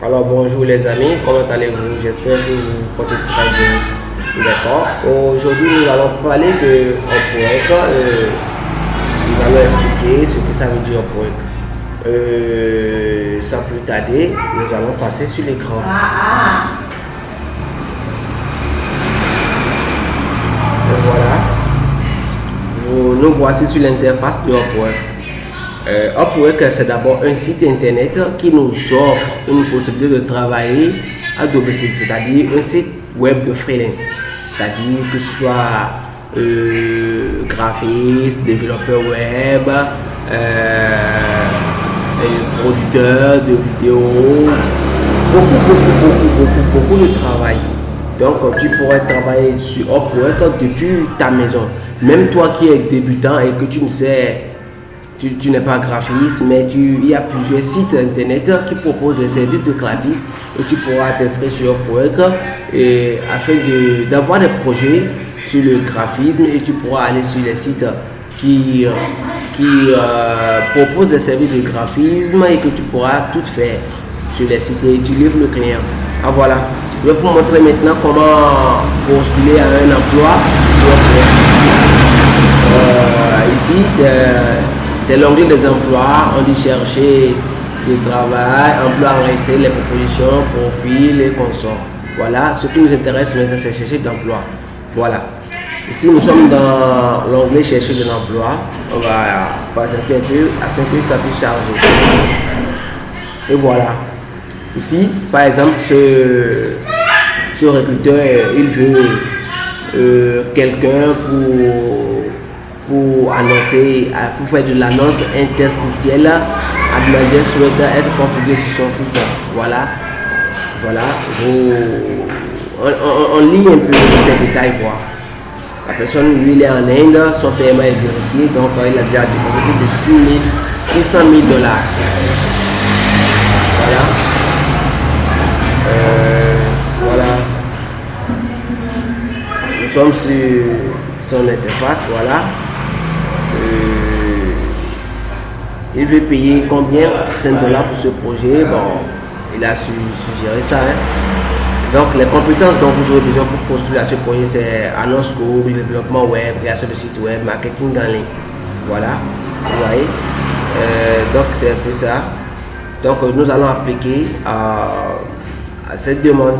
Alors bonjour les amis, comment allez-vous? J'espère que vous portez très bien. D'accord. Aujourd'hui nous allons parler de Upwork. Euh, nous allons expliquer ce que ça veut dire Upwork. Euh, sans plus tarder, nous allons passer sur l'écran. Voilà. Nous, voici sur l'interface de Upwork. Euh, c'est d'abord un site internet qui nous offre une possibilité de travailler à domicile, c'est-à-dire un site web de freelance. C'est-à-dire que ce soit euh, graphiste, développeur web, euh, producteur de vidéos, beaucoup, beaucoup, beaucoup, beaucoup, beaucoup de travail. Donc, tu pourrais travailler sur Upwork depuis ta maison. Même toi qui es débutant et que tu ne sais tu, n'es pas graphiste, mais tu, il y a plusieurs sites internet qui proposent des services de graphiste et tu pourras t'inscrire sur Upwork et afin d'avoir des projets sur le graphisme et tu pourras aller sur les sites qui, qui euh, proposent des services de graphisme et que tu pourras tout faire sur les sites et tu livres le client. Ah voilà, je vais vous montrer maintenant comment postuler à un emploi euh, ici, c'est c'est l'onglet des emplois. On dit chercher du travail, emploi enregistrer les propositions, profils et consorts. Voilà, ce qui nous intéresse maintenant, c'est chercher d'emploi. Voilà. Ici, nous sommes dans l'onglet chercher de l'emploi. On va passer un peu afin que ça puisse charger. Et voilà. Ici, par exemple, ce, recruteur, il veut euh, quelqu'un pour pour annoncer, pour faire de l'annonce interstitielle à demander souhaite être configuré sur son site. Voilà. Voilà. on, lit un peu les détails, voir. La personne, lui, il est en Inde, son paiement est vérifié, donc il a déjà déposé de 600 000 dollars. Voilà. Euh, voilà. Nous sommes sur son interface, voilà. Euh, il veut payer combien 5 dollars pour ce projet? Bon, il a su, suggéré ça. Hein. Donc, les compétences dont vous aurez besoin pour à ce projet, c'est annonce court, développement web, création de site web, marketing en ligne. Voilà, vous voyez? Euh, donc, c'est un peu ça. Donc, nous allons appliquer à, cette demande,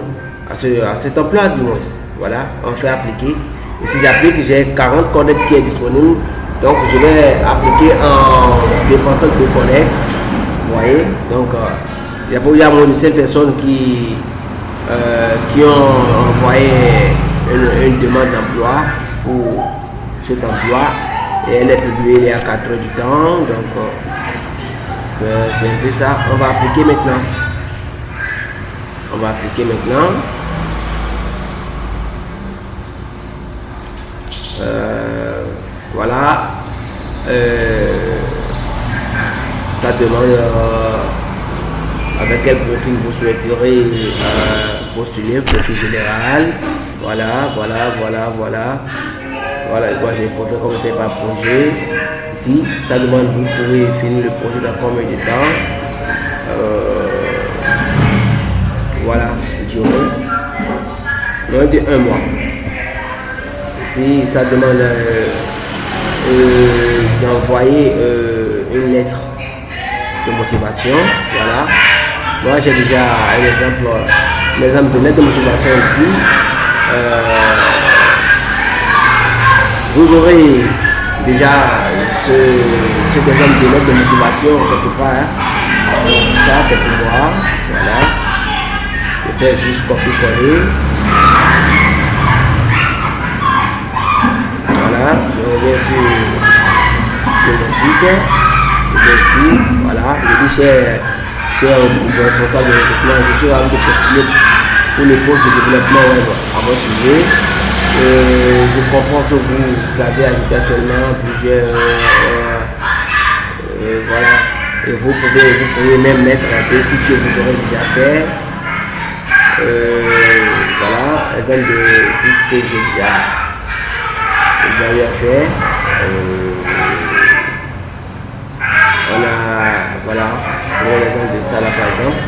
à, ce, à cet emploi du moins. Voilà, on fait appliquer. Et si j'applique, j'ai 40 codes qui est disponible donc je vais appliquer en dépensant de connect. Vous voyez Donc euh, il y a, moins de 5 personnes qui, euh, qui ont envoyé une, demande d'emploi pour cet emploi. Et elle est publiée il y a 4 heures du temps. Donc euh, c'est un peu ça. On va appliquer maintenant. On va appliquer maintenant. Voilà. Euh, ça demande euh, avec quel profil vous souhaiterez euh, postuler, profil général. Voilà, voilà, voilà, voilà. Voilà, moi j'ai fait comme par projet. Ici, ça demande vous pouvez finir le projet dans combien de temps? voilà, durée. Moins de un mois. Ici, ça demande euh, d'envoyer euh, une lettre de motivation. Voilà. Moi, j'ai déjà un exemple, de lettre de motivation ici. Euh, vous aurez déjà ce, cet exemple de lettre de motivation quelque part. Hein. Ça, c'est pour voir. Voilà. Je fais juste copier-coller. Je reviens sur, le site. Voilà, je dis responsable de recrutement, je suis ravi de postuler pour le poste de développement web à votre sujet. je comprends que vous avez ajouté actuellement plusieurs euh, euh, voilà et vous pouvez vous pouvez même mettre des sites que vous aurez déjà fait euh, voilà exemple de sites que j'ai déjà j'avais fait. Euh, on a, voilà, pour l'exemple de ça là par exemple.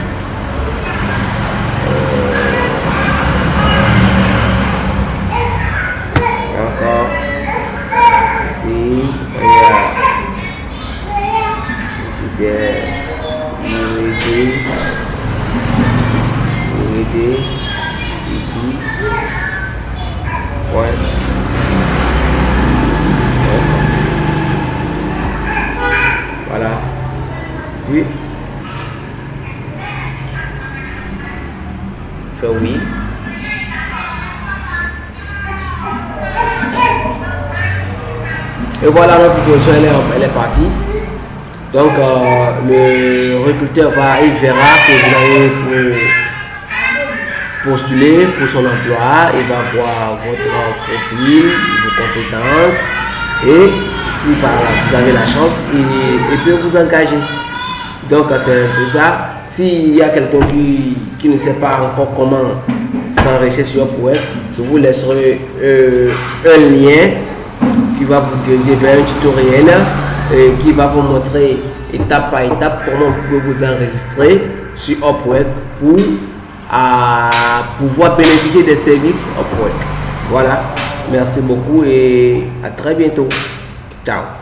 Euh, encore ici, ici c'est. Oui. Et voilà, notre proposition, elle est, elle est partie. Donc, euh, le recruteur va, il verra que vous avez postulé pour son emploi. Il va voir votre profil, vos compétences. Et si vous avez la chance, il peut vous engager. Donc c'est un peu ça. S'il y a quelqu'un qui, ne sait pas encore comment s'enrichir sur Upwork, je vous laisserai euh, un lien qui va vous diriger vers un tutoriel et qui va vous montrer étape par étape comment vous pouvez vous enregistrer sur Upwork pour pouvoir bénéficier des services Upwork. Voilà. Merci beaucoup et à très bientôt. Ciao.